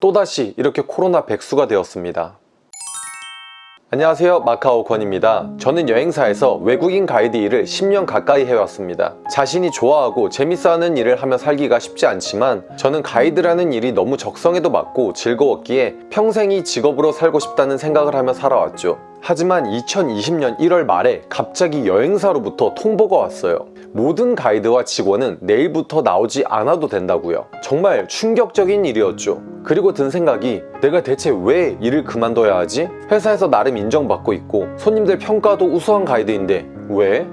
또다시 이렇게 코로나 백수가 되었습니다. 안녕하세요. 마카오 권입니다. 저는 여행사에서 외국인 가이드 일을 10년 가까이 해왔습니다. 자신이 좋아하고 재밌어하는 일을 하며 살기가 쉽지 않지만 저는 가이드라는 일이 너무 적성에도 맞고 즐거웠기에 평생 이 직업으로 살고 싶다는 생각을 하며 살아왔죠. 하지만 2020년 1월 말에 갑자기 여행사로부터 통보가 왔어요. 모든 가이드와 직원은 내일부터 나오지 않아도 된다고요. 정말 충격적인 일이었죠 그리고 든 생각이 내가 대체 왜 일을 그만둬야 하지? 회사에서 나름 인정받고 있고 손님들 평가도 우수한 가이드인데 왜?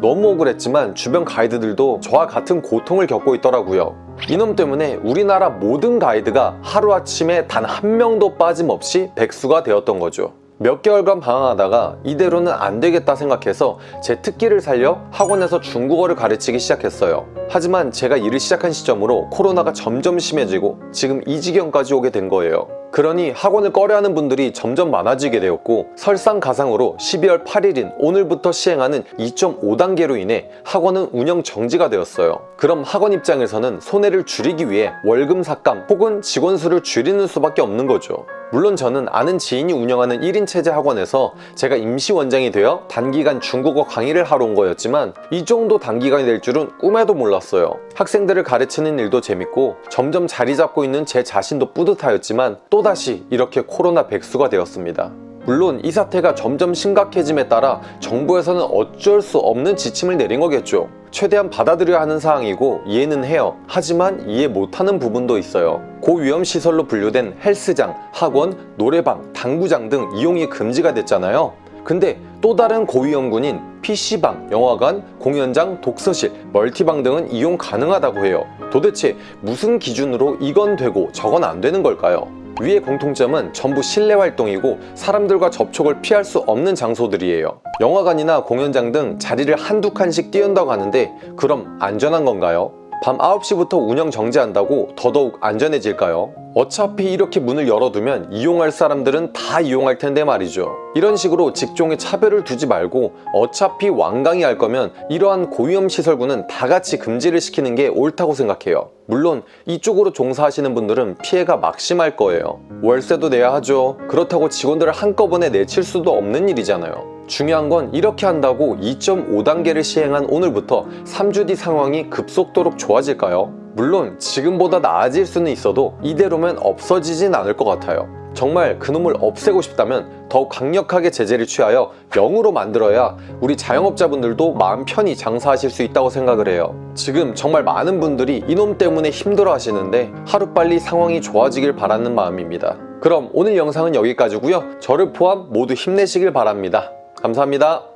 너무 억울했지만 주변 가이드들도 저와 같은 고통을 겪고 있더라고요 이놈 때문에 우리나라 모든 가이드가 하루아침에 단 한 명도 빠짐없이 백수가 되었던 거죠 몇 개월간 방황하다가 이대로는 안 되겠다 생각해서 제 특기를 살려 학원에서 중국어를 가르치기 시작했어요. 하지만 제가 일을 시작한 시점으로 코로나가 점점 심해지고 지금 이 지경까지 오게 된 거예요 그러니 학원을 꺼려하는 분들이 점점 많아지게 되었고 설상가상으로 12월 8일인 오늘부터 시행하는 2.5단계로 인해 학원은 운영 정지가 되었어요. 그럼 학원 입장에서는 손해를 줄이기 위해 월금 삭감 혹은 직원 수를 줄이는 수밖에 없는 거죠. 물론 저는 아는 지인이 운영하는 1인 체제 학원에서 제가 임시 원장이 되어 단기간 중국어 강의를 하러 온 거였지만 이 정도 단기간이 될 줄은 꿈에도 몰랐어요. 학생들을 가르치는 일도 재밌고 점점 자리 잡고 있는 제 자신도 뿌듯하였지만 또다시 이렇게 코로나 백수가 되었습니다. 물론 이 사태가 점점 심각해짐에 따라 정부에서는 어쩔 수 없는 지침을 내린 거겠죠. 최대한 받아들여야 하는 사항이고 이해는 해요. 하지만 이해 못하는 부분도 있어요. 고위험 시설로 분류된 헬스장, 학원, 노래방, 당구장 등 이용이 금지가 됐잖아요. 근데 또 다른 고위험군인 PC방, 영화관, 공연장, 독서실, 멀티방 등은 이용 가능하다고 해요. 도대체 무슨 기준으로 이건 되고 저건 안 되는 걸까요? 위의 공통점은 전부 실내 활동이고 사람들과 접촉을 피할 수 없는 장소들이에요 영화관이나 공연장 등 자리를 한두 칸씩 띄운다고 하는데 그럼 안전한 건가요? 밤 9시부터 운영 정지한다고 더더욱 안전해질까요? 어차피 이렇게 문을 열어두면 이용할 사람들은 다 이용할 텐데 말이죠. 이런 식으로 직종에 차별을 두지 말고 어차피 완강히 할 거면 이러한 고위험 시설군은 다 같이 금지를 시키는 게 옳다고 생각해요. 물론 이쪽으로 종사하시는 분들은 피해가 막심할 거예요. 월세도 내야 하죠. 그렇다고 직원들을 한꺼번에 내칠 수도 없는 일이잖아요 중요한 건 이렇게 한다고 2.5단계를 시행한 오늘부터 3주 뒤 상황이 급속도로 좋아질까요? 물론 지금보다 나아질 수는 있어도 이대로면 없어지진 않을 것 같아요. 정말 그놈을 없애고 싶다면 더욱 강력하게 제재를 취하여 0으로 만들어야 우리 자영업자분들도 마음 편히 장사하실 수 있다고 생각을 해요. 지금 정말 많은 분들이 이놈 때문에 힘들어 하시는데 하루빨리 상황이 좋아지길 바라는 마음입니다. 그럼 오늘 영상은 여기까지고요. 저를 포함 모두 힘내시길 바랍니다 감사합니다